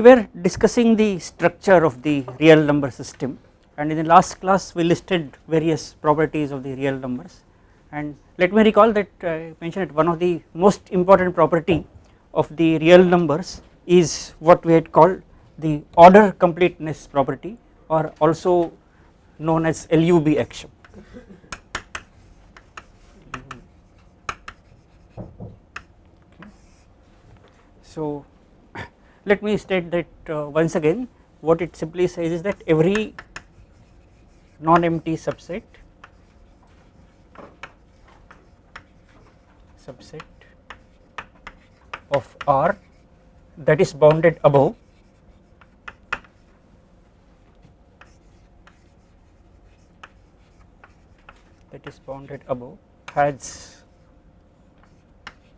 we were discussing the structure of the real number system and in the last class we listed various properties of the real numbers and let me recall that uh, I mentioned one of the most important property of the real numbers is what we had called the order completeness property or also known as LUB axiom. So let me state that uh, once again what it simply says is that every non-empty subset subset of R that is bounded above that is bounded above has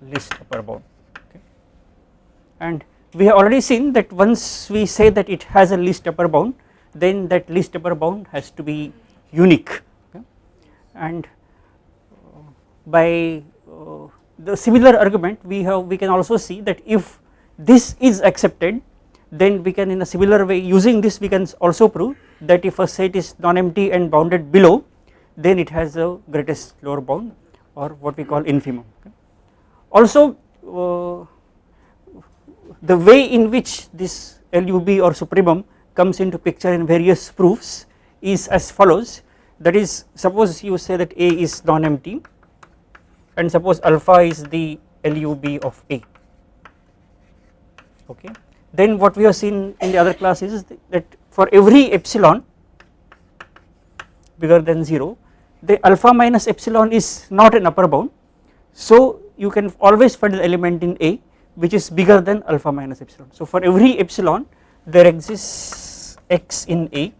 least upper bound okay? And we have already seen that once we say that it has a least upper bound then that least upper bound has to be unique okay. and uh, by uh, the similar argument we have we can also see that if this is accepted then we can in a similar way using this we can also prove that if a set is non-empty and bounded below then it has the greatest lower bound or what we call infimum okay. also uh, the way in which this LUB or supremum comes into picture in various proofs is as follows. That is suppose you say that A is non-empty and suppose alpha is the LUB of A. Okay. Then what we have seen in the other class is that for every epsilon bigger than 0 the alpha minus epsilon is not an upper bound. So you can always find the element in A which is bigger than alpha minus epsilon. So for every epsilon there exists x in A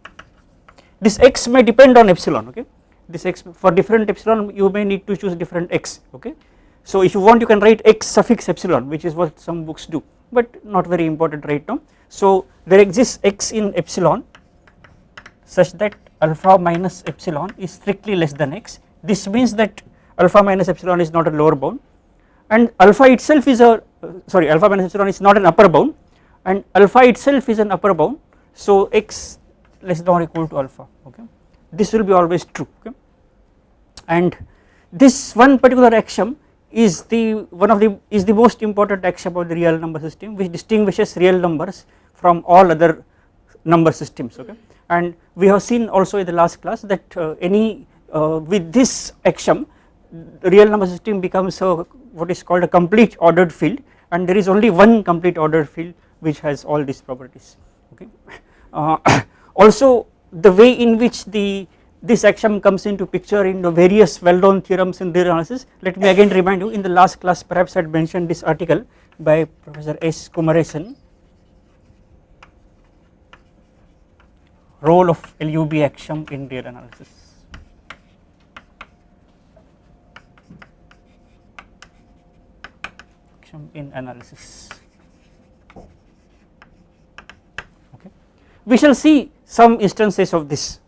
this x may depend on epsilon okay this x for different epsilon you may need to choose different x okay. So if you want you can write x suffix epsilon which is what some books do but not very important right now. So there exists x in epsilon such that alpha minus epsilon is strictly less than x this means that alpha minus epsilon is not a lower bound and alpha itself is a sorry alpha minus epsilon is not an upper bound. And alpha itself is an upper bound. So x less than or equal to alpha okay. This will be always true okay. And this one particular axiom is the one of the is the most important axiom of the real number system which distinguishes real numbers from all other number systems okay. And we have seen also in the last class that uh, any uh, with this axiom real number system becomes a what is called a complete ordered field and there is only one complete ordered field which has all these properties okay. Uh, also the way in which the this axiom comes into picture in the various well known theorems in real analysis let me again remind you in the last class perhaps I had mentioned this article by Professor S. Kumaresan role of LUB axiom in real analysis. In analysis okay. We shall see some instances of this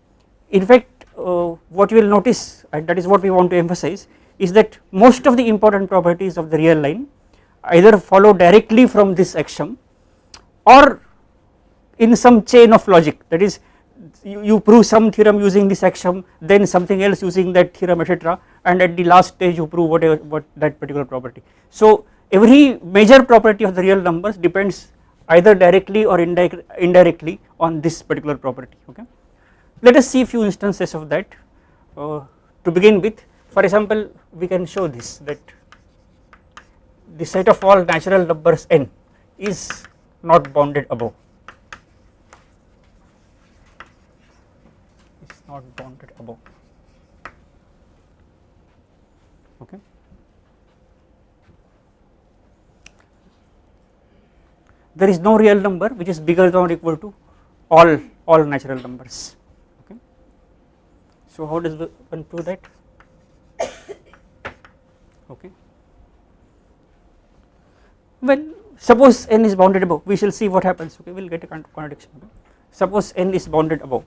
in fact uh, what you will notice and that is what we want to emphasize is that most of the important properties of the real line either follow directly from this axiom or in some chain of logic that is you, you prove some theorem using this axiom then something else using that theorem etc and at the last stage you prove whatever what that particular property. So every major property of the real numbers depends either directly or indirectly on this particular property okay. Let us see a few instances of that uh, to begin with for example we can show this that the set of all natural numbers n is not bounded above is not bounded above okay there is no real number which is bigger than or equal to all all natural numbers. Okay. So how does one prove that? Okay. Well suppose n is bounded above. We shall see what happens. Okay we will get a contradiction. Okay. suppose n is bounded above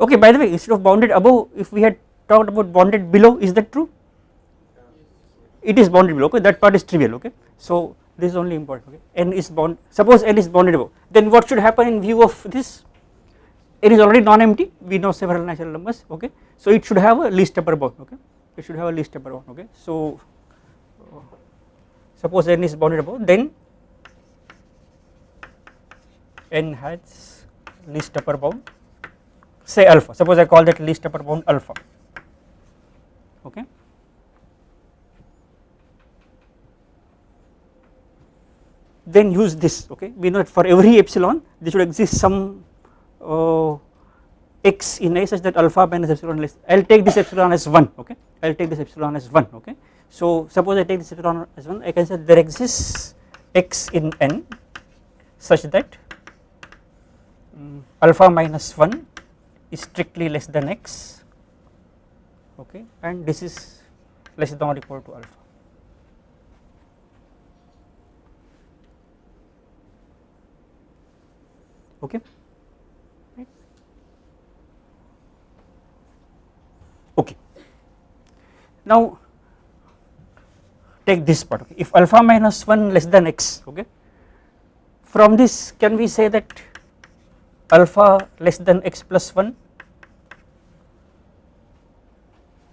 okay by the way instead of bounded above if we had talked about bounded below is that true? It is bounded below okay that part is trivial okay. So this is only important okay. N is bound suppose n is bounded above then what should happen in view of this? N is already non-empty we know several natural numbers okay. So it should have a least upper bound okay. It should have a least upper bound okay. So suppose n is bounded above then n has least upper bound say alpha. Suppose I call that least upper bound alpha. Okay? Then use this okay? We know that for every epsilon there should exist some uh, x in a such that alpha minus epsilon less I will take this epsilon as 1 okay? I will take this epsilon as 1 okay? So suppose I take this epsilon as 1 I can say there exists x in n such that um, alpha minus 1 is strictly less than x okay and this is less than or equal to alpha. Okay? Okay. Now take this part okay. If alpha minus 1 less than x okay from this can we say that alpha less than x plus 1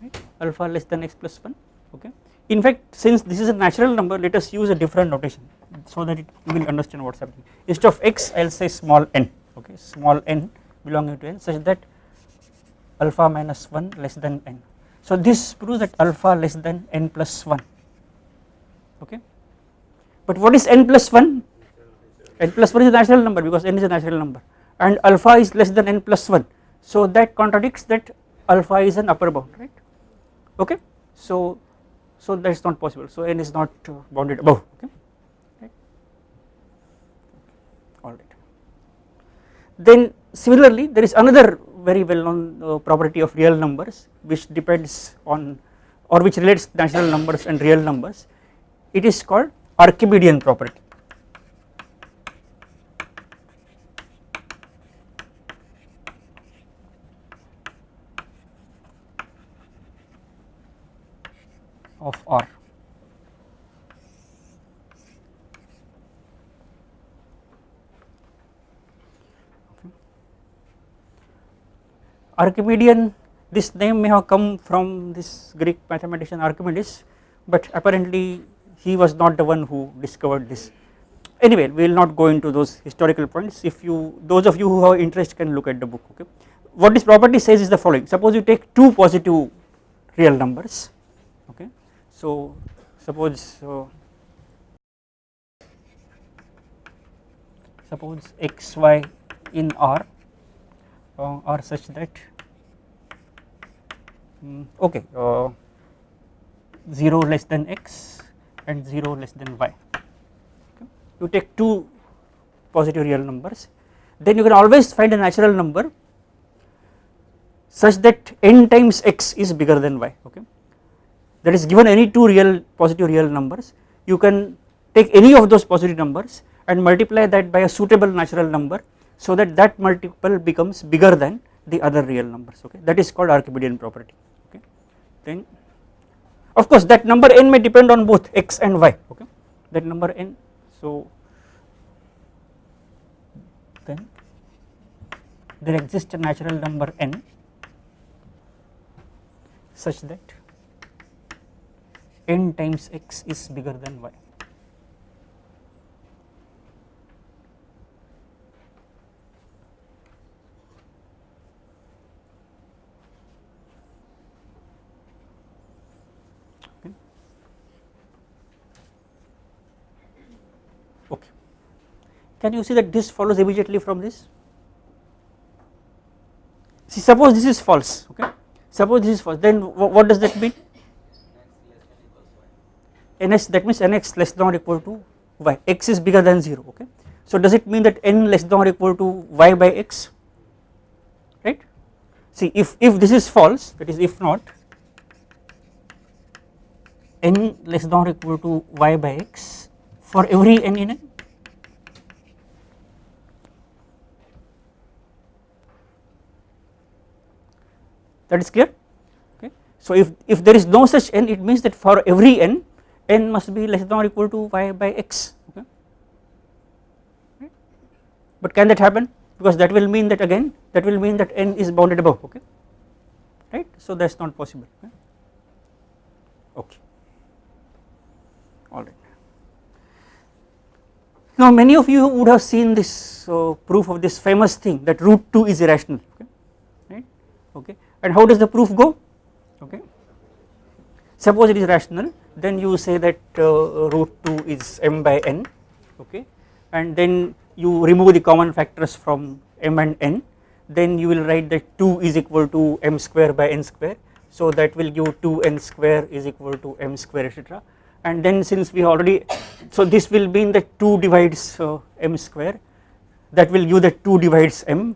right? Alpha less than x plus 1 okay. In fact since this is a natural number let us use a different notation so that it you will understand what is happening. Instead of x I will say small n. Okay. Small n belonging to n such that alpha minus 1 less than n. So this proves that alpha less than n plus 1 okay. But what is n plus 1 n plus 1 is a natural number because n is a natural number and alpha is less than n plus 1 so that contradicts that alpha is an upper bound right? Okay? So so that is not possible. So n is not uh, bounded above. Okay? Right? All right. Then similarly there is another very well known uh, property of real numbers which depends on or which relates natural numbers and real numbers. It is called Archimedean property of R. Archimedean this name may have come from this Greek mathematician Archimedes but apparently he was not the one who discovered this. Anyway we will not go into those historical points. If you those of you who have interest can look at the book okay? What this property says is the following. Suppose you take two positive real numbers okay so suppose so suppose x y in R uh, are such that um, okay uh, 0 less than x and 0 less than y okay. you take two positive real numbers then you can always find a natural number such that n times x is bigger than y okay that is given any two real positive real numbers you can take any of those positive numbers and multiply that by a suitable natural number so that that multiple becomes bigger than the other real numbers okay? That is called Archimedean property okay? Then of course that number n may depend on both x and y okay? That number n so then there exists a natural number n such that n times x is bigger than y. Okay. Can you see that this follows immediately from this? See suppose this is false okay suppose this is false then what does that mean ns that means nx less than or equal to y. X is bigger than 0 okay. So does it mean that n less than or equal to y by x? Right? See if if this is false that is if not n less than or equal to y by x for every n in n? That is clear? Okay. So if, if there is no such n it means that for every n n must be less than or equal to y by x okay? Right. but can that happen? Because that will mean that again that will mean that n is bounded above okay? Right? So that is not possible okay, okay. alright. Now many of you would have seen this uh, proof of this famous thing that root 2 is irrational okay? Right? Okay. And how does the proof go? Okay. Suppose it is rational then you say that uh, root 2 is m by n okay? And then you remove the common factors from m and n. Then you will write that 2 is equal to m square by n square. So that will give 2 n square is equal to m square etc and then since we already so this will mean that 2 divides uh, m square. That will give that 2 divides m.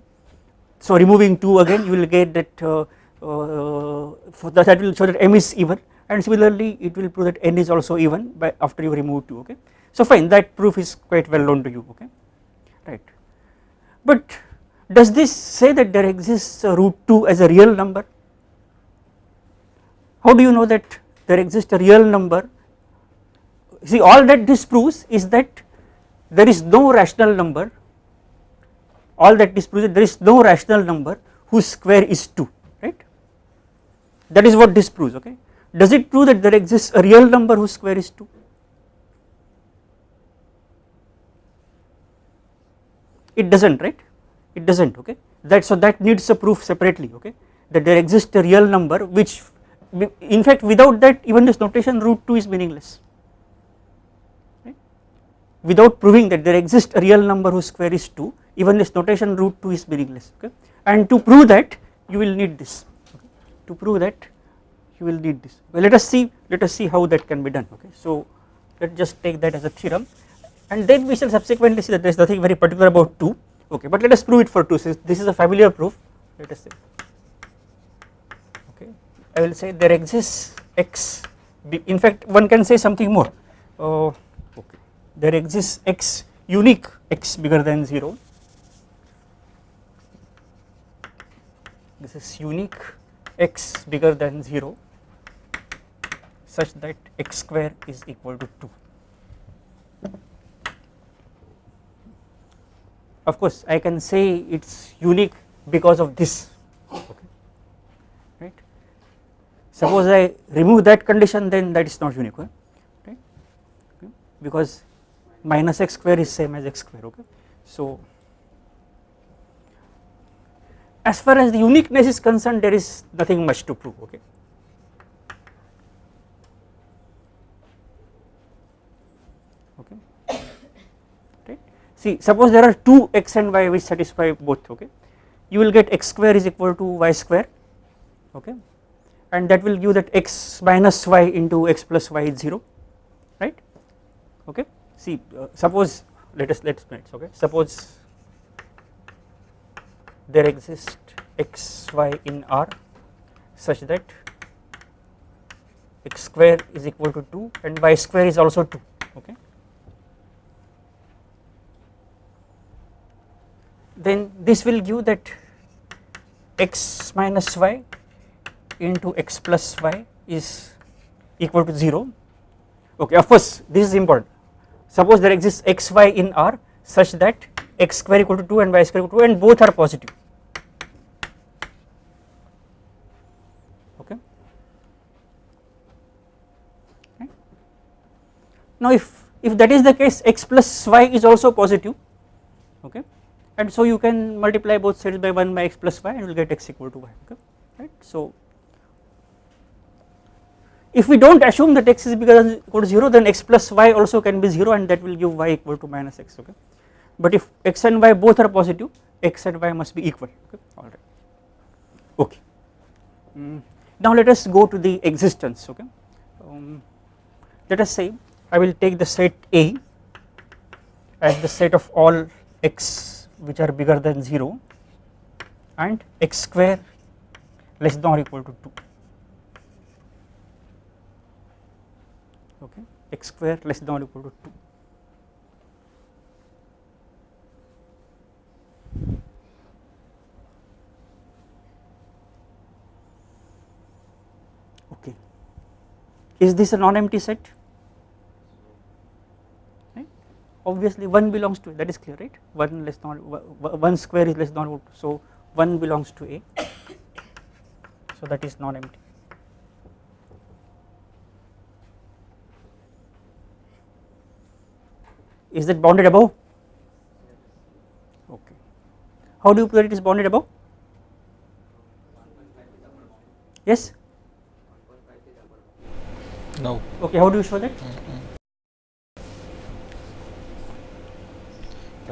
So removing 2 again you will get that uh, uh, that, that will show that m is even and similarly it will prove that n is also even by after you remove 2 okay? So fine that proof is quite well known to you okay? Right. But does this say that there exists root 2 as a real number? How do you know that there exists a real number? See all that this proves is that there is no rational number. All that disproves that there is no rational number whose square is 2 right? That is what this proves okay does it prove that there exists a real number whose square is 2 it does not right? It does not okay? That so that needs a proof separately okay? That there exists a real number which in fact without that even this notation root 2 is meaningless. Without proving that there exists a real number whose square is 2 even this notation root 2 is meaningless okay? And to prove that you will need this okay. to prove that you will need this. Well let us see let us see how that can be done okay? So let us just take that as a theorem. And then we shall subsequently see that there is nothing very particular about 2 okay? But let us prove it for 2 since this is a familiar proof. Let us say okay? I will say there exists x in fact one can say something more. Uh, there exists x unique x bigger than 0 this is unique x bigger than 0 such that x square is equal to 2 of course I can say it is unique because of this okay right suppose I remove that condition then that is not unique right, okay. because minus x square is same as x square okay. So as far as the uniqueness is concerned there is nothing much to prove okay. Right. See suppose there are two x and y which satisfy both okay? You will get x square is equal to y square okay? And that will give that x minus y into x plus y is 0 right? Okay? See uh, suppose let us let's okay? Suppose there exists x y in R such that x square is equal to 2 and y square is also 2 okay then this will give that x minus y into x plus y is equal to 0 okay of course this is important. Suppose there exists x y in R such that x square equal to 2 and y square equal to 2 and both are positive. Okay. Now if if that is the case x plus y is also positive. Okay and so you can multiply both sides by 1 by x plus y and you will get x equal to y okay? Right. So if we do not assume that x is bigger than equal to 0 then x plus y also can be 0 and that will give y equal to minus x okay? But if x and y both are positive x and y must be equal okay? Alright okay. Mm. now let us go to the existence okay? Um, let us say I will take the set A as the set of all x which are bigger than 0 and x square less than or equal to 2 okay? x square less than or equal to 2 okay. Is this a non empty set? Obviously 1 belongs to A that is clear right 1 less than 1 square is less than root so 1 belongs to A so that is non-empty. Is that bounded above? Okay. How do you prove that it is bounded above? Yes? No. Okay, how do you show that? Mm.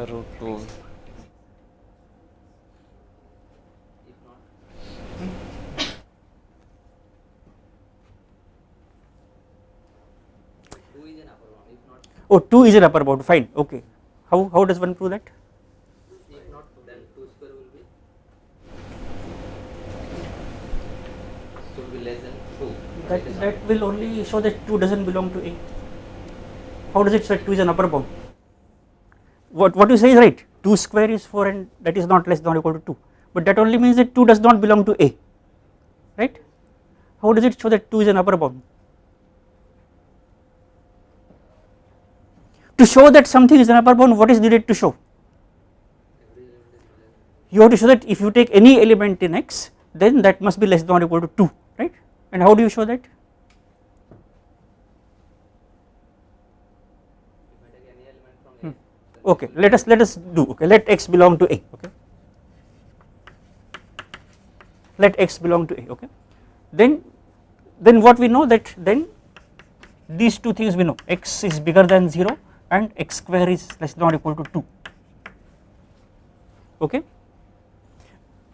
Root 2. Oh, 2 is an upper bound, fine, okay. How, how does one prove that? If not, then 2 square will be should be less than 2. That, that will only show that 2 does not belong to A. How does it say 2 is an upper bound? What, what you say is right, 2 square is 4 and that is not less than or equal to 2, but that only means that 2 does not belong to A, right? How does it show that 2 is an upper bound? To show that something is an upper bound, what is needed to show? You have to show that if you take any element in X, then that must be less than or equal to 2, right? And how do you show that? If I take any element from A, then Okay, let us let us do. Okay, let X belong to A. Okay, let X belong to A. Okay, then then what we know that then these two things we know X is bigger than 0 and X square is less than or equal to 2. Okay,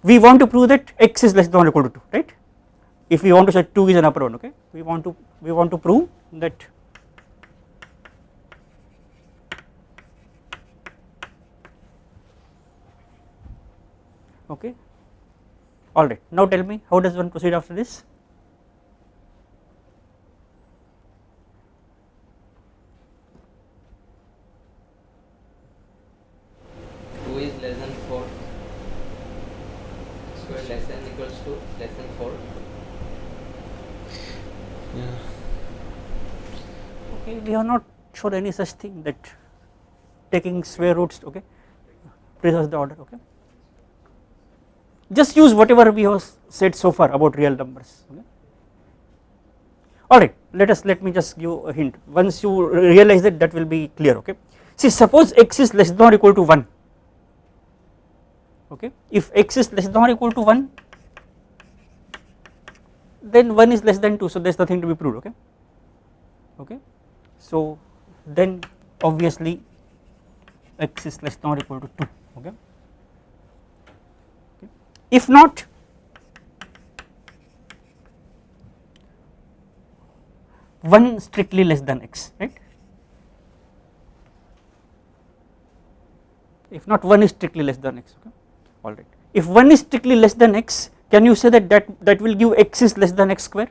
we want to prove that X is less than or equal to 2, right? If we want to say 2 is an upper bound, okay, we want to we want to prove that okay. Alright now tell me how does one proceed after this? Two is less than 4 square less than equals to less than 4 Yeah. okay. We have not shown any such thing that taking square roots okay preserves the order okay just use whatever we have said so far about real numbers. Okay alright let us let me just give a hint. Once you realize that that will be clear okay? See suppose x is less than or equal to 1 okay? If x is less than or equal to 1 then 1 is less than 2 so there is nothing to be proved okay? Okay? So then obviously x is less than or equal to 2 okay Okay. If not one strictly less than x right? If not one is strictly less than x okay? All right. If one is strictly less than x can you say that that that will give x is less than x square?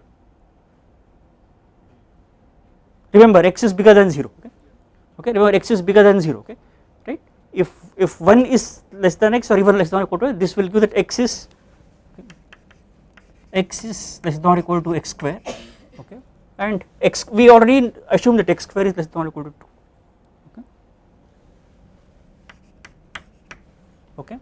Remember x is bigger than 0 okay? Okay remember x is bigger than 0 okay if if 1 is less than x or even less than or equal to this will give that x is x is less than or equal to x square okay? And x we already assume that x square is less than or equal to 2 okay? Okay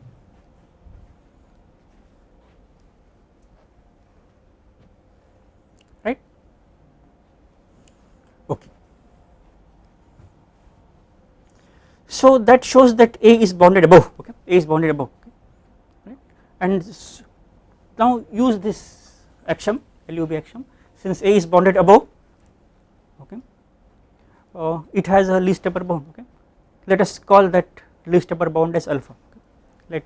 so that shows that a is bounded above okay? A is bounded above right? And now use this axiom LUB axiom. Since a is bounded above okay uh, it has a least upper bound okay? Let us call that least upper bound as alpha okay. let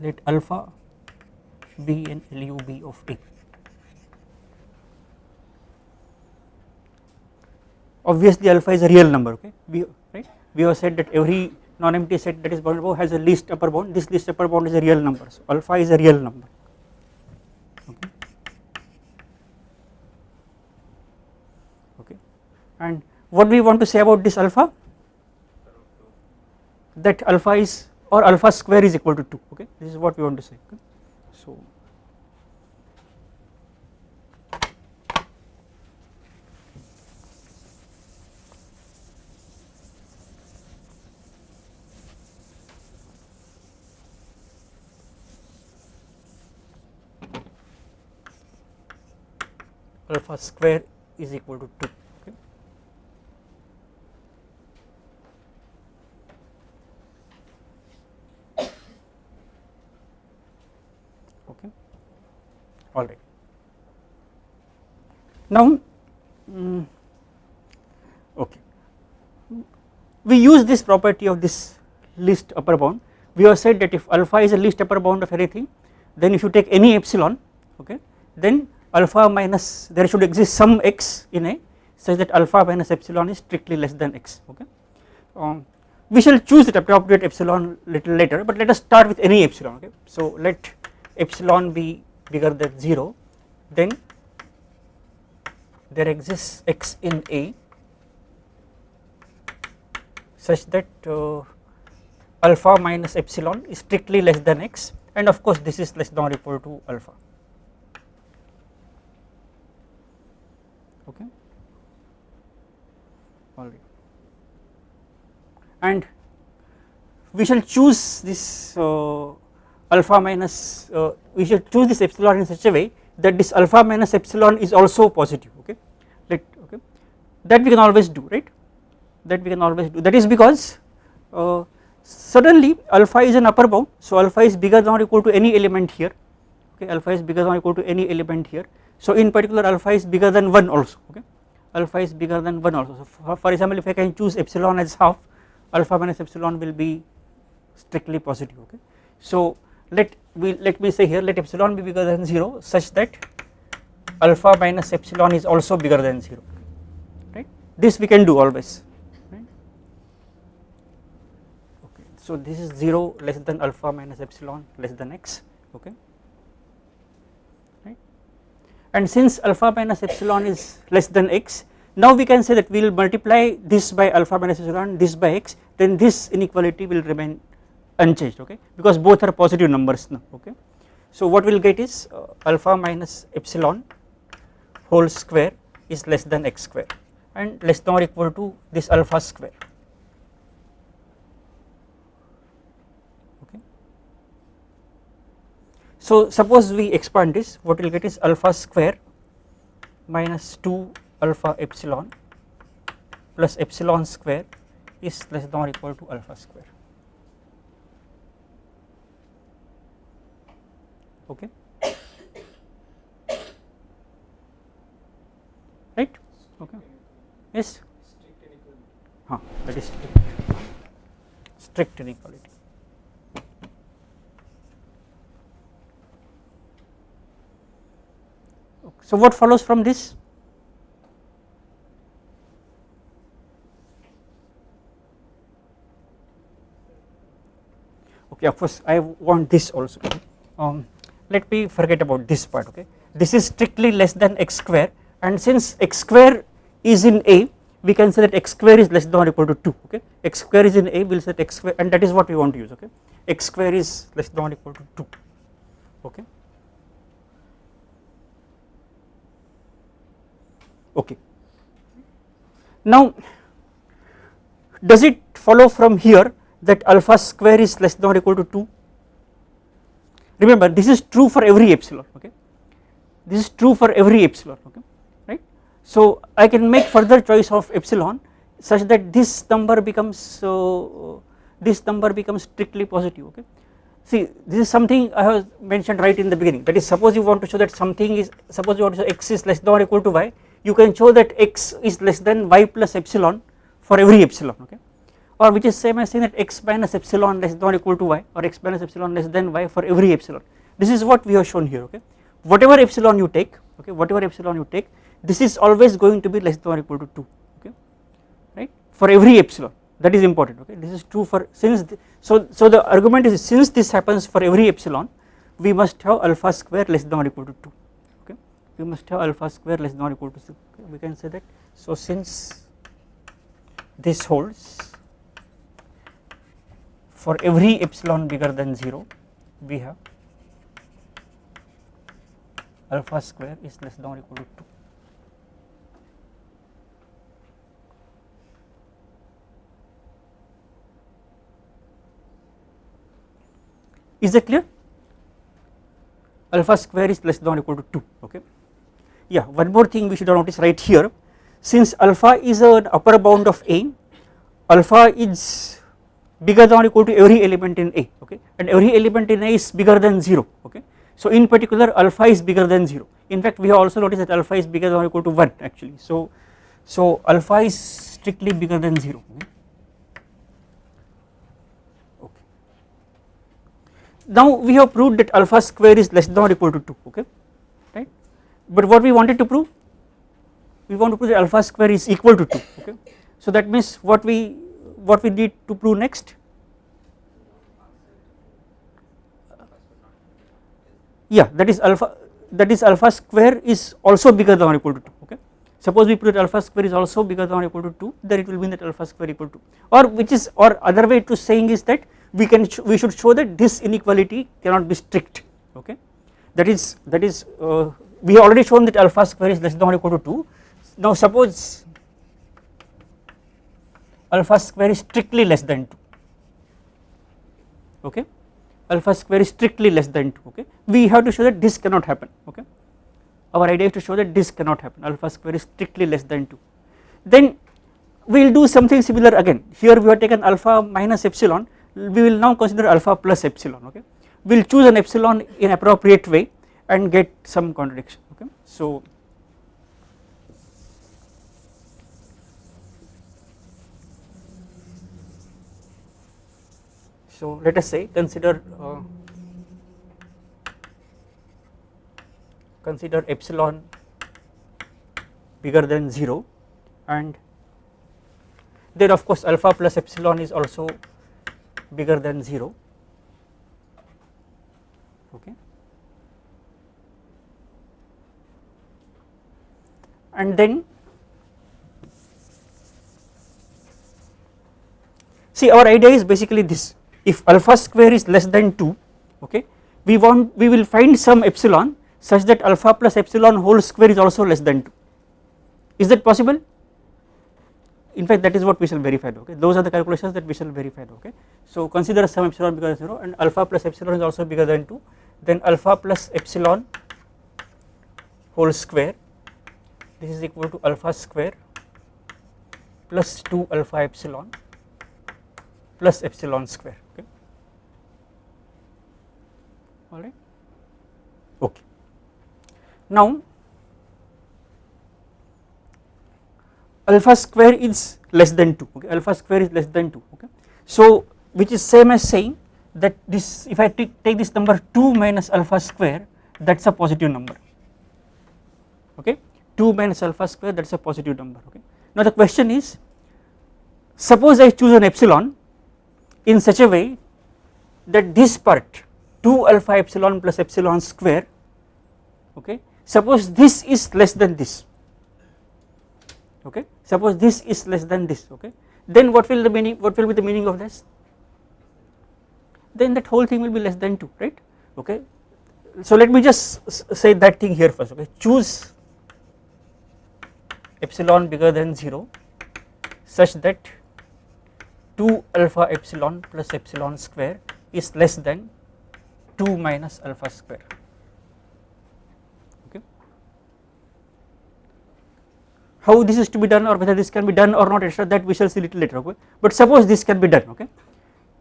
let alpha be an LUB of A obviously alpha is a real number okay? We right? We have said that every non-empty set that is bounded above has a least upper bound. This least upper bound is a real number. So alpha is a real number. Okay? Okay and what we want to say about this alpha? That alpha is or alpha square is equal to 2 okay? This is what we want to say okay. so alpha square is equal to 2 okay. all right. Now mm, okay. We use this property of this least upper bound. We have said that if alpha is a least upper bound of anything then if you take any epsilon okay then alpha minus there should exist some x in a such that alpha minus epsilon is strictly less than x okay? Um, we shall choose the appropriate epsilon little later but let us start with any epsilon okay? So let epsilon be bigger than 0 then there exists x in a such that uh, alpha minus epsilon is strictly less than x and of course this is less than or equal to alpha okay? All right. And we shall choose this uh, alpha minus uh, we shall choose this epsilon in such a way that this alpha minus epsilon is also positive okay? Let okay? That we can always do right? That we can always do. That is because uh, suddenly alpha is an upper bound so alpha is bigger than or equal to any element here okay? Alpha is bigger than or equal to any element here so in particular alpha is bigger than 1 also okay? Alpha is bigger than 1 also. So for, for example if I can choose epsilon as half alpha minus epsilon will be strictly positive okay? So let we let me say here let epsilon be bigger than 0 such that alpha minus epsilon is also bigger than 0 right? This we can do always right? Okay so this is 0 less than alpha minus epsilon less than x okay and since alpha minus epsilon is less than x now we can say that we will multiply this by alpha minus epsilon this by x then this inequality will remain unchanged okay? Because both are positive numbers now okay? So what we will get is uh, alpha minus epsilon whole square is less than x square and less than or equal to this alpha square So suppose we expand this what we will get is alpha square minus 2 alpha epsilon plus epsilon square is less than or equal to alpha square. Okay? Right? Okay. Yes? Huh, that is strict inequality So what follows from this? Okay, of course I want this also. Um, let me forget about this part. Okay, this is strictly less than x square, and since x square is in A, we can say that x square is less than or equal to 2. Okay, x square is in A, we will set x square, and that is what we want to use. Okay, x square is less than or equal to 2. Okay. Okay. Now does it follow from here that alpha square is less than or equal to 2 remember this is true for every epsilon okay? This is true for every epsilon okay? Right? So I can make further choice of epsilon such that this number becomes so uh, this number becomes strictly positive okay? See this is something I have mentioned right in the beginning. That is suppose you want to show that something is suppose you want to show x is less than or equal to y you can show that x is less than y plus epsilon for every epsilon okay? Or which is same as saying that x minus epsilon less than or equal to y or x minus epsilon less than y for every epsilon. This is what we have shown here okay? Whatever epsilon you take okay whatever epsilon you take this is always going to be less than or equal to 2 okay? Right? For every epsilon. That is important okay? This is true for since the, so so the argument is since this happens for every epsilon we must have alpha square less than or equal to 2 we must have alpha square less than or equal to 6 we can say that. So since this holds for every epsilon bigger than 0 we have alpha square is less than or equal to 2 is that clear? Alpha square is less than or equal to 2 okay yeah one more thing we should notice right here. Since alpha is an upper bound of A alpha is bigger than or equal to every element in A okay? And every element in A is bigger than 0 okay. So in particular alpha is bigger than 0 in fact we have also noticed that alpha is bigger than or equal to 1 actually. So so alpha is strictly bigger than 0 okay. Now we have proved that alpha square is less than or equal to 2 okay but what we wanted to prove we want to prove that alpha square is equal to 2 okay? So that means what we what we need to prove next? Yeah that is alpha that is alpha square is also bigger than or equal to 2 okay? Suppose we prove that alpha square is also bigger than or equal to 2 then it will mean that alpha square equal to or which is or other way to saying is that we can we should show that this inequality cannot be strict okay? That is that is uh, we have already shown that alpha square is less than or equal to 2 now suppose alpha square is strictly less than 2 okay? Alpha square is strictly less than 2 okay? We have to show that this cannot happen. Okay? Our idea is to show that this cannot happen. Alpha square is strictly less than 2 then we will do something similar again. Here we have taken alpha minus epsilon. We will now consider alpha plus epsilon. Okay? We will choose an epsilon in appropriate way and get some contradiction okay? So so let us say consider uh, consider epsilon bigger than 0 and then of course alpha plus epsilon is also bigger than 0 okay and then see our idea is basically this. If alpha square is less than 2 okay we want we will find some epsilon such that alpha plus epsilon whole square is also less than 2 is that possible? In fact that is what we shall verify okay? Those are the calculations that we shall verify okay? So consider some epsilon bigger than 0 and alpha plus epsilon is also bigger than 2 then alpha plus epsilon whole square this is equal to alpha square plus 2 alpha epsilon plus epsilon square okay? All right? Okay. Now alpha square is less than 2 okay? Alpha square is less than 2 okay? So which is same as saying that this if I take, take this number 2 minus alpha square that is a positive number okay 2 minus alpha square that is a positive number okay? Now the question is suppose I choose an epsilon in such a way that this part 2 alpha epsilon plus epsilon square okay? Suppose this is less than this okay? Suppose this is less than this okay? Then what will the meaning what will be the meaning of this? Then that whole thing will be less than 2 right? Okay? So let me just say that thing here first okay? Choose epsilon bigger than 0 such that 2 alpha epsilon plus epsilon square is less than 2 minus alpha square. Okay. How this is to be done or whether this can be done or not etc that we shall see little later okay? But suppose this can be done okay?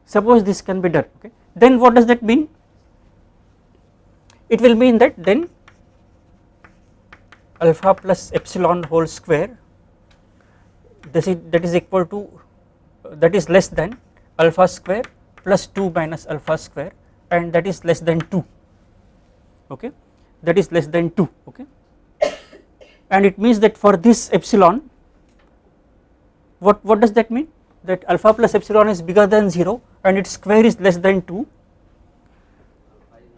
Suppose this can be done okay? Then what does that mean? It will mean that then alpha plus epsilon whole square this is that is equal to that is less than alpha square plus 2 minus alpha square and that is less than 2 okay? That is less than 2 okay? And it means that for this epsilon what what does that mean? That alpha plus epsilon is bigger than 0 and its square is less than 2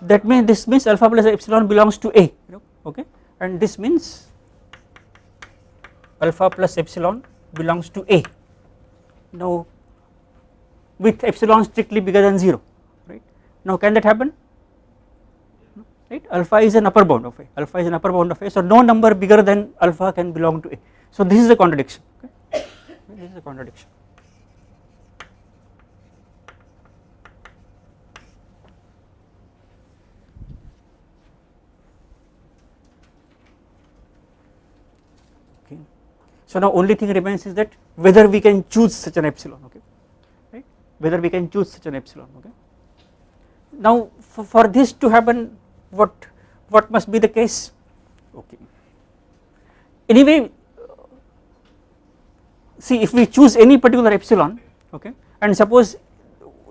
that means this means alpha plus epsilon belongs to A. Okay and this means alpha plus epsilon belongs to A. Now with epsilon strictly bigger than 0 right? Now can that happen? Right? Alpha is an upper bound of A. Alpha is an upper bound of A. So no number bigger than alpha can belong to A. So this is a contradiction okay? This is a contradiction okay. So now only thing remains is that whether we can choose such an epsilon okay right? Whether we can choose such an epsilon okay. Now for, for this to happen what what must be the case? Okay. Anyway see if we choose any particular epsilon okay and suppose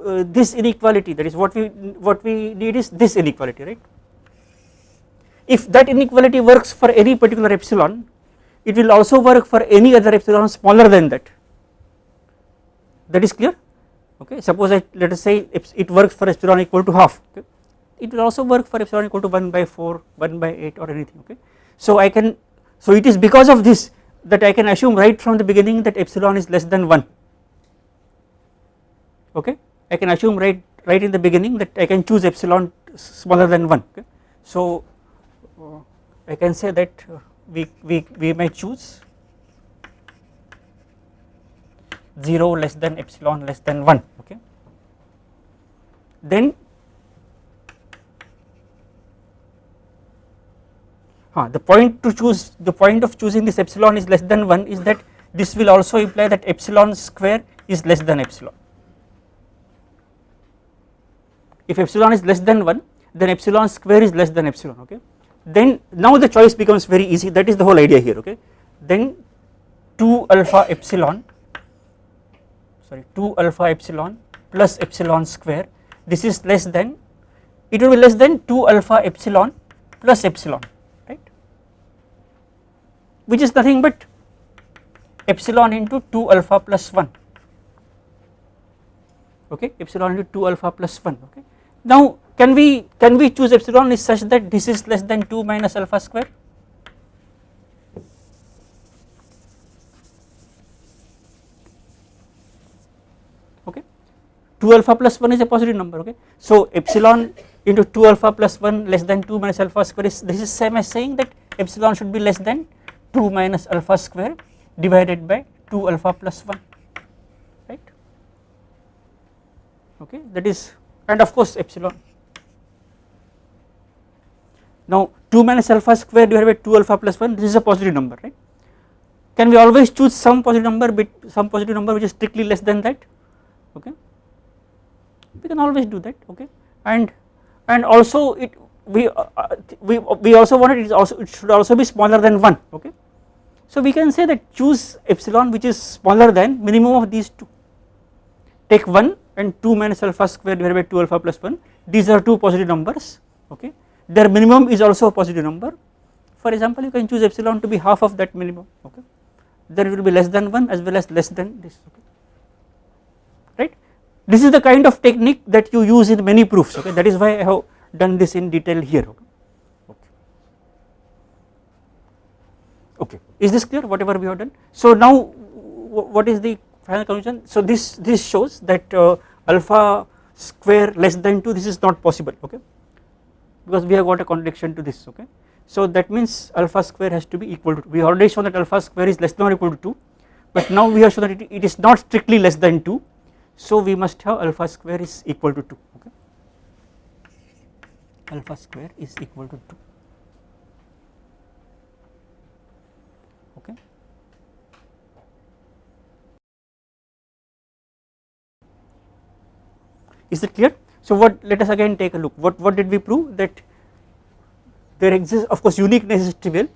uh, this inequality that is what we what we need is this inequality right? If that inequality works for any particular epsilon it will also work for any other epsilon smaller than that that is clear okay suppose I let us say it works for epsilon equal to half okay. it will also work for epsilon equal to 1 by 4 1 by 8 or anything okay so I can so it is because of this that I can assume right from the beginning that epsilon is less than 1 okay I can assume right right in the beginning that I can choose epsilon smaller than 1 okay. so I can say that uh, we, we, we may choose 0 less than epsilon less than 1 okay. Then the point to choose the point of choosing this epsilon is less than 1 is that this will also imply that epsilon square is less than epsilon. If epsilon is less than 1 then epsilon square is less than epsilon okay then now the choice becomes very easy. That is the whole idea here okay? Then 2 alpha epsilon sorry 2 alpha epsilon plus epsilon square. This is less than it will be less than 2 alpha epsilon plus epsilon right? Which is nothing but epsilon into 2 alpha plus 1 okay? Epsilon into 2 alpha plus 1 okay? Now can we can we choose epsilon is such that this is less than 2 minus alpha square? Okay. 2 alpha plus 1 is a positive number okay? So epsilon into 2 alpha plus 1 less than 2 minus alpha square is this is same as saying that epsilon should be less than 2 minus alpha square divided by 2 alpha plus 1 right? Okay that is and of course epsilon now 2 minus alpha square divided by 2 alpha plus 1 this is a positive number right? Can we always choose some positive number some positive number which is strictly less than that? Okay. We can always do that okay? And and also it we uh, uh we we also want it is also it should also be smaller than 1 okay? So we can say that choose epsilon which is smaller than minimum of these two. Take 1 and 2 minus alpha square divided by 2 alpha plus 1 these are two positive numbers okay their minimum is also a positive number. For example you can choose epsilon to be half of that minimum okay? There will be less than 1 as well as less than this okay? Right? This is the kind of technique that you use in many proofs okay? That is why I have done this in detail here okay? Okay, is this clear whatever we have done? So now what is the final conclusion? So this this shows that uh, alpha square less than 2 this is not possible okay because we have got a contradiction to this okay. So that means alpha square has to be equal to we already shown that alpha square is less than or equal to 2 but now we have shown that it, it is not strictly less than 2 so we must have alpha square is equal to 2 okay. Alpha square is equal to 2 okay. Is it clear so what let us again take a look. What what did we prove? That there exists of course uniqueness is trivial.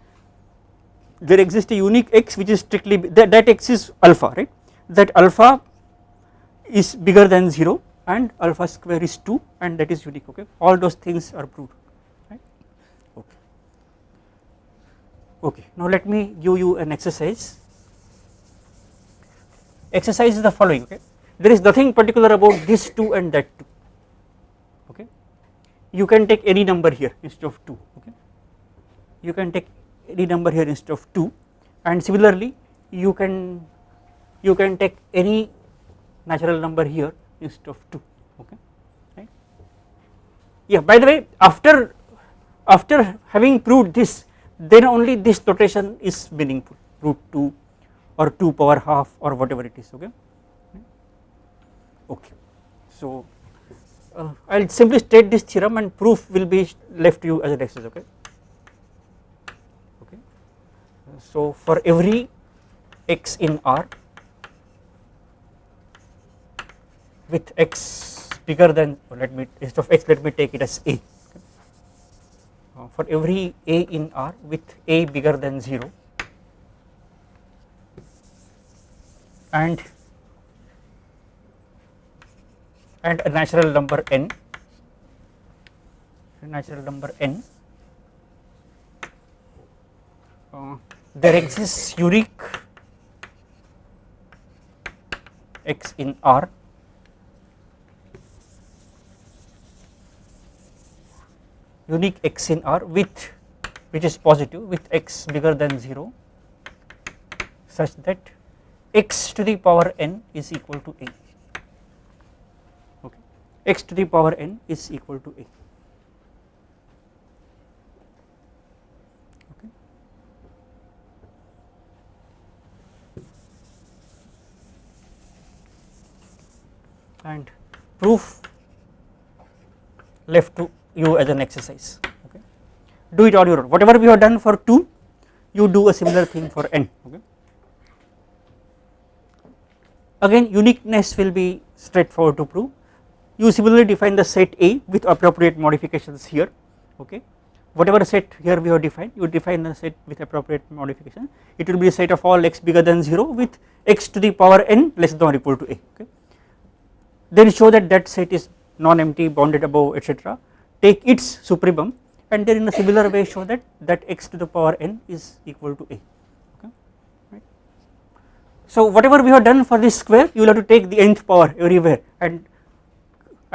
There exists a unique x which is strictly that, that x is alpha right? That alpha is bigger than 0 and alpha square is 2 and that is unique okay? All those things are proved right? Okay. Okay. Now let me give you an exercise. Exercise is the following okay? There is nothing particular about this 2 and that 2 okay you can take any number here instead of 2 okay? You can take any number here instead of 2 and similarly you can you can take any natural number here instead of 2 okay? Right? Yeah by the way after after having proved this then only this notation is meaningful. Root 2 or 2 power half or whatever it is okay? Okay. So uh, I will simply state this theorem and proof will be left to you as an exercise okay? Okay. So for every x in R with x bigger than let me instead of x let me take it as a. Uh, for every a in R with a bigger than 0 and and a natural number n. Natural number n. Uh, there exists unique x in R. Unique x in R with which is positive with x bigger than 0 such that x to the power n is equal to a x to the power n is equal to a. And proof left to you as an exercise. Okay. Do it on your own. Whatever we have done for 2 you do a similar thing for n. Okay. Again uniqueness will be straightforward to prove you similarly define the set A with appropriate modifications here okay? Whatever set here we have defined you define the set with appropriate modification. It will be a set of all x bigger than 0 with x to the power n less than or equal to a okay? Then show that that set is non-empty bounded above etc take its supremum and then in a similar way show that that x to the power n is equal to a okay? Right. So whatever we have done for this square you will have to take the nth power everywhere and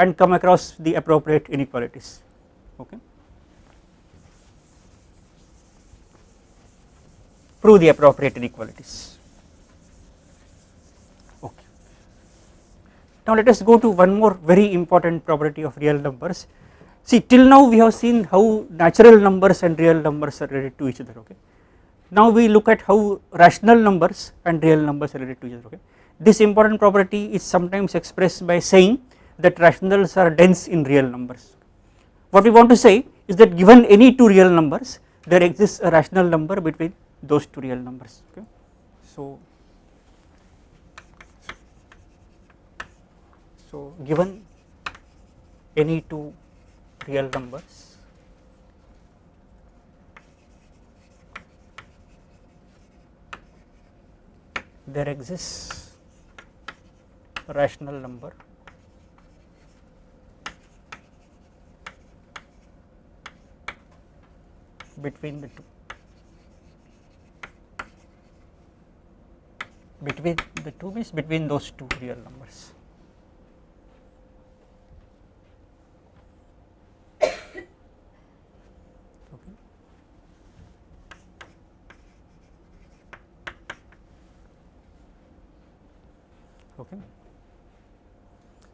and come across the appropriate inequalities. Okay? Prove the appropriate inequalities. Okay. Now let us go to one more very important property of real numbers. See till now we have seen how natural numbers and real numbers are related to each other okay? Now we look at how rational numbers and real numbers are related to each other okay? This important property is sometimes expressed by saying that rationals are dense in real numbers. What we want to say is that given any two real numbers there exists a rational number between those two real numbers okay? So so given any two real numbers there exists a rational number between the two. Between the two means between those two real numbers. Okay.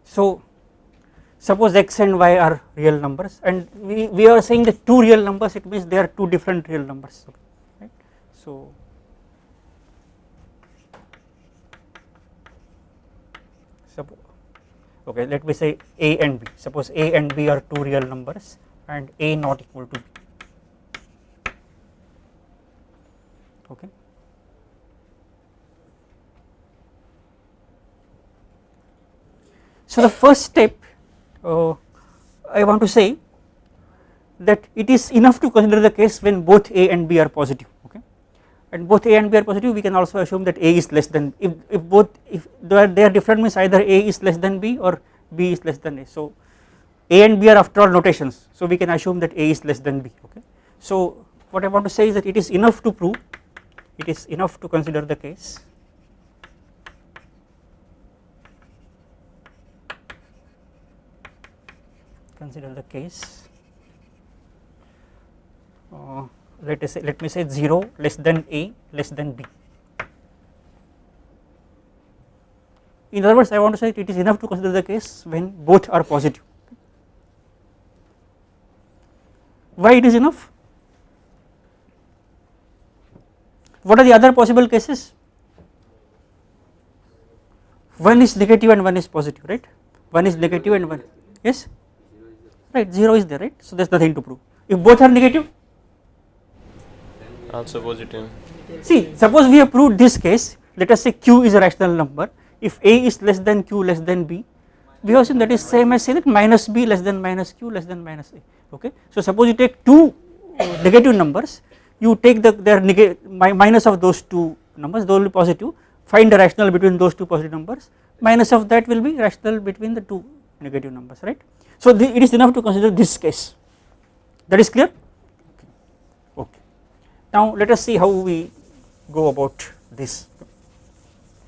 So suppose x and y are real numbers and we, we are saying that two real numbers it means they are two different real numbers. Right? So okay let me say a and b. Suppose a and b are two real numbers and a not equal to b. Okay? So the first step uh, I want to say that it is enough to consider the case when both a and b are positive okay? And both a and b are positive we can also assume that a is less than if, if both if they are, they are different means either a is less than b or b is less than a. So a and b are after all notations so we can assume that a is less than b okay? So what I want to say is that it is enough to prove it is enough to consider the case consider the case. Uh, let us say let me say 0 less than a less than b. In other words I want to say it is enough to consider the case when both are positive. Why it is enough? What are the other possible cases? One is negative and one is positive right? One is negative and one yes right 0 is there right so there is nothing to prove if both are negative Also positive. See suppose we have proved this case let us say q is a rational number if a is less than q less than b we have seen that is same as say that minus b less than minus q less than minus a okay. So suppose you take two negative numbers you take the their minus of those two numbers those will be positive find the rational between those two positive numbers minus of that will be rational between the two negative numbers right. So the, it is enough to consider this case. That is clear? Okay. Now let us see how we go about this.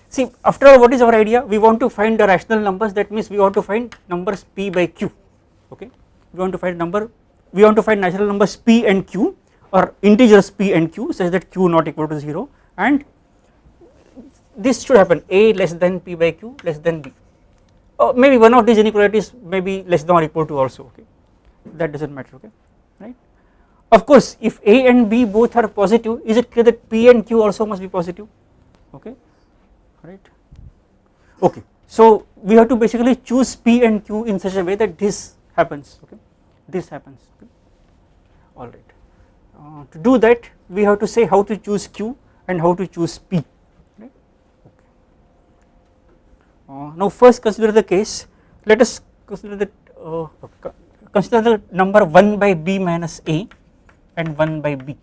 See after all what is our idea? We want to find the rational numbers. That means we want to find numbers p by q. Okay? We want to find number we want to find natural numbers p and q or integers p and q such that q not equal to 0 and this should happen. A less than p by q less than b or maybe one of these inequalities may be less than or equal to also okay that does not matter okay right. Of course if a and b both are positive is it clear that p and q also must be positive okay right okay. So we have to basically choose p and q in such a way that this happens okay this happens okay. alright. Uh, to do that we have to say how to choose q and how to choose p right okay. Uh, now first consider the case. Let us consider uh, consider the number 1 by b minus a and 1 by b.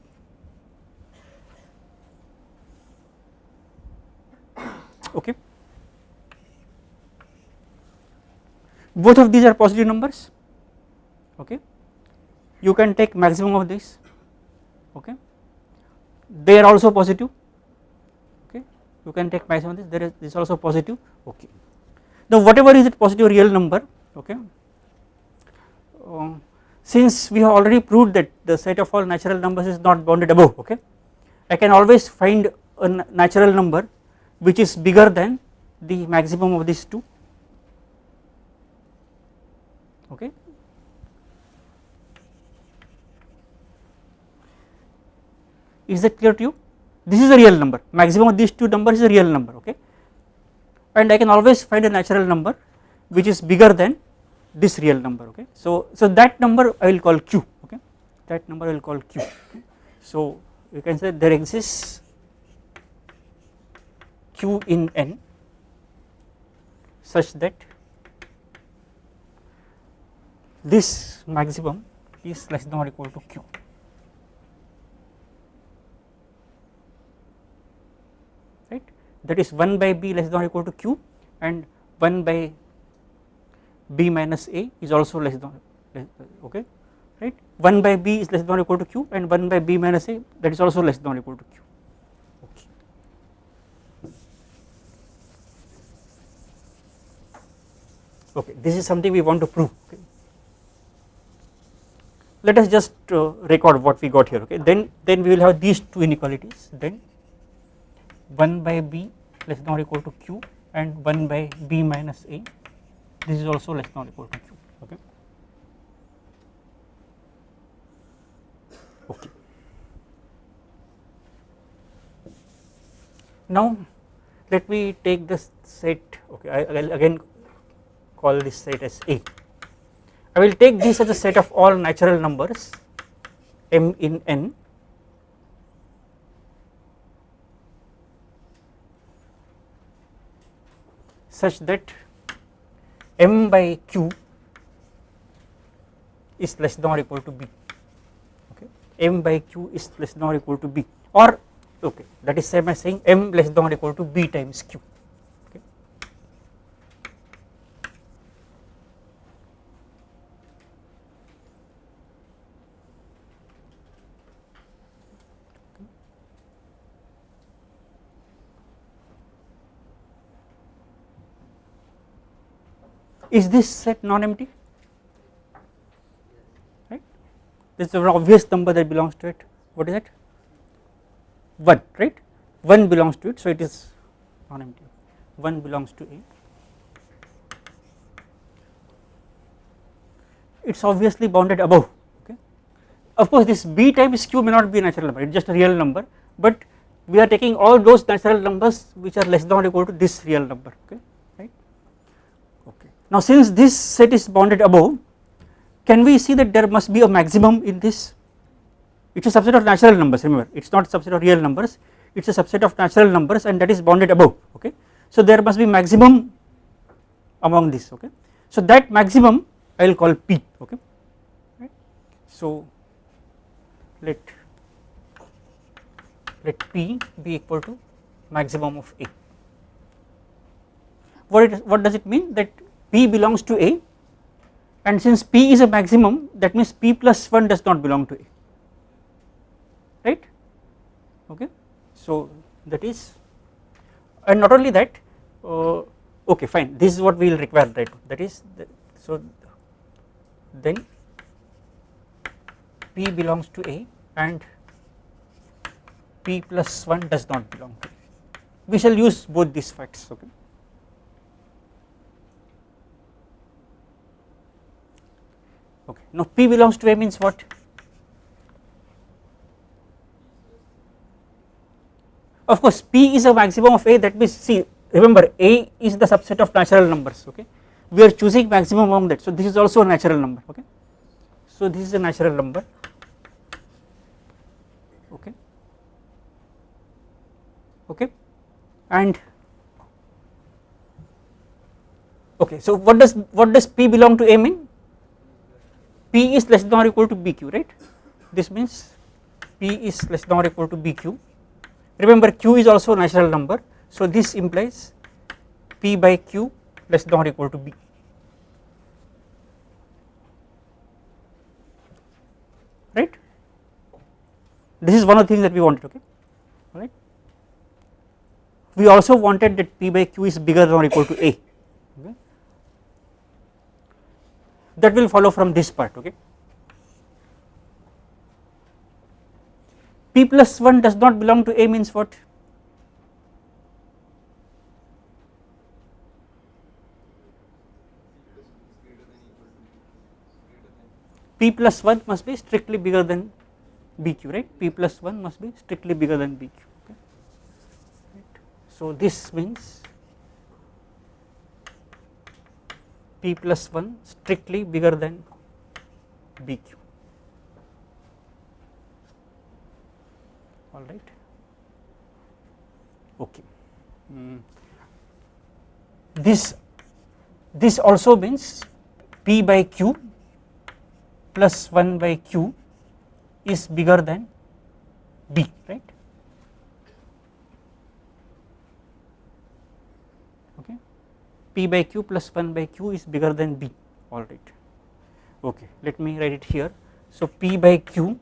Okay. Both of these are positive numbers. Okay. You can take maximum of this okay. They are also positive you can take maximum this. There is this also positive. Okay. Now whatever is it positive real number okay? Uh, since we have already proved that the set of all natural numbers is not bounded above okay? I can always find a natural number which is bigger than the maximum of these two. Okay? Is that clear to you this is a real number. Maximum of these two numbers is a real number okay? And I can always find a natural number which is bigger than this real number okay? So so that number I will call q okay? That number I will call q. Okay. so you can say there exists q in n such that this maximum is less than or equal to q right that is 1 by b less than or equal to q and 1 by b minus a is also less than okay right 1 by b is less than or equal to q and 1 by b minus a that is also less than or equal to q okay. okay this is something we want to prove okay. let us just uh, record what we got here okay then then we will have these two inequalities then 1 by b less than or equal to q and 1 by b minus a. This is also less than or equal to q okay? Okay. Now let me take this set okay? I will again call this set as a. I will take this as a set of all natural numbers m in n such that m by q is less than or equal to b okay? m by q is less than or equal to b or okay that is same as saying m less than or equal to b times q is this set non-empty right? This is an obvious number that belongs to it. What is it? 1 right? 1 belongs to it so it is non-empty 1 belongs to A. It is obviously bounded above okay? Of course this B times Q may not be a natural number it is just a real number but we are taking all those natural numbers which are less than or equal to this real number okay now since this set is bounded above can we see that there must be a maximum in this it is a subset of natural numbers remember it is not a subset of real numbers it is a subset of natural numbers and that is bounded above okay. So there must be maximum among these okay. So that maximum I will call P okay. So let let P be equal to maximum of A. What it what does it mean that P belongs to A and since P is a maximum that means P plus 1 does not belong to A right okay. So that is and not only that uh, okay fine this is what we will require right that is the, so then P belongs to A and P plus 1 does not belong to A we shall use both these facts okay. Okay. Now P belongs to A means what? Of course P is a maximum of A that means see remember A is the subset of natural numbers okay? We are choosing maximum among that. So this is also a natural number okay? So this is a natural number okay? Okay? And okay so what does what does P belong to A mean P is less than or equal to BQ right? This means P is less than or equal to BQ remember Q is also a natural number. So this implies P by Q less than or equal to B. Right? This is one of the things that we wanted okay? Right? We also wanted that P by Q is bigger than or equal to A okay that will follow from this part okay? P plus 1 does not belong to A means what? P plus 1 must be strictly bigger than BQ right? P plus 1 must be strictly bigger than BQ okay? Right. So this means P plus 1 strictly bigger than BQ all right. Okay. Mm. this this also means P by Q plus 1 by Q is bigger than B right okay P by Q plus 1 by Q is bigger than B. Alright okay let me write it here. So P by Q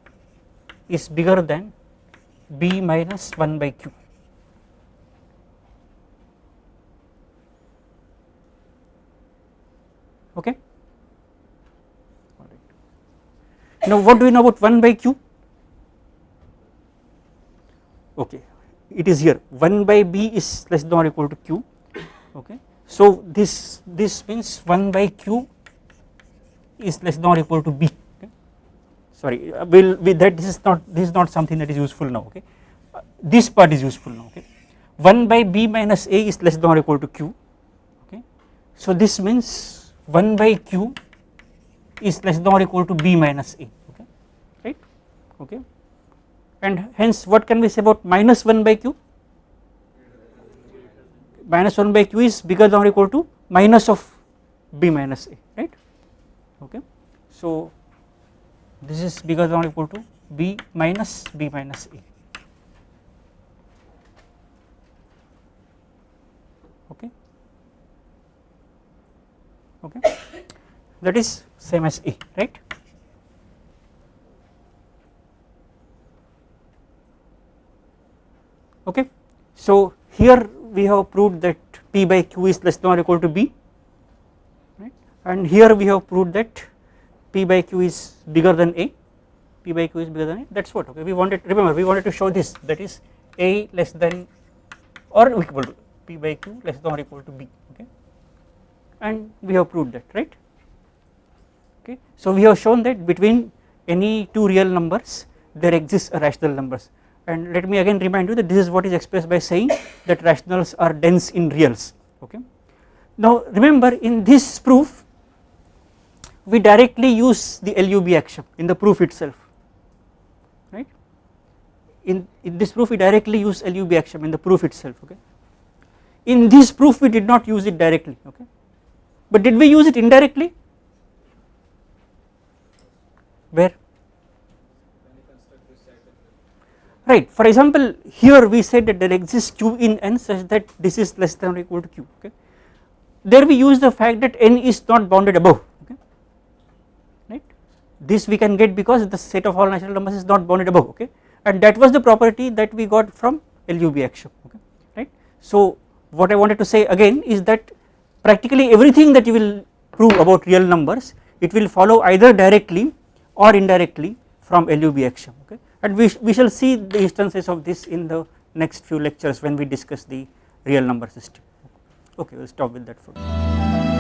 is bigger than B minus 1 by Q. Okay? Now what do we know about 1 by q? Okay, it is here. 1 by b is less than or equal to q. Okay, so this this means 1 by q is less than or equal to b. Okay. Sorry, uh, will with that this is not this is not something that is useful now. Okay, uh, this part is useful now. Okay, 1 by b minus a is less than or equal to q. Okay, so this means 1 by q is less than or equal to b minus a okay right okay and hence what can we say about minus 1 by q minus 1 by q is bigger than or equal to minus of b minus a right? Okay. So this is bigger than or equal to b minus b minus a. Okay. Okay. That is same as A right. Okay. So here we have proved that P by Q is less than or equal to B right? And here we have proved that P by Q is bigger than A, P by Q is bigger than A. That is what okay? We wanted remember we wanted to show this that is A less than or equal to P by Q less than or equal to B okay? And we have proved that right? Okay. So we have shown that between any two real numbers there exists a rational numbers and let me again remind you that this is what is expressed by saying that rationals are dense in reals okay. Now remember in this proof we directly use the LUB axiom in the proof itself right? In, in this proof we directly use LUB axiom in the proof itself okay? In this proof we did not use it directly okay? But did we use it indirectly? Where right. For example here we said that there exists q in n such that this is less than or equal to q okay. There we use the fact that n is not bounded above okay. Right. This we can get because the set of all natural numbers is not bounded above okay. And that was the property that we got from LUB axiom okay. Right. So what I wanted to say again is that practically everything that you will prove about real numbers it will follow either directly or indirectly from LUB axiom okay and we, we shall see the instances of this in the next few lectures when we discuss the real number system okay we will stop with that for.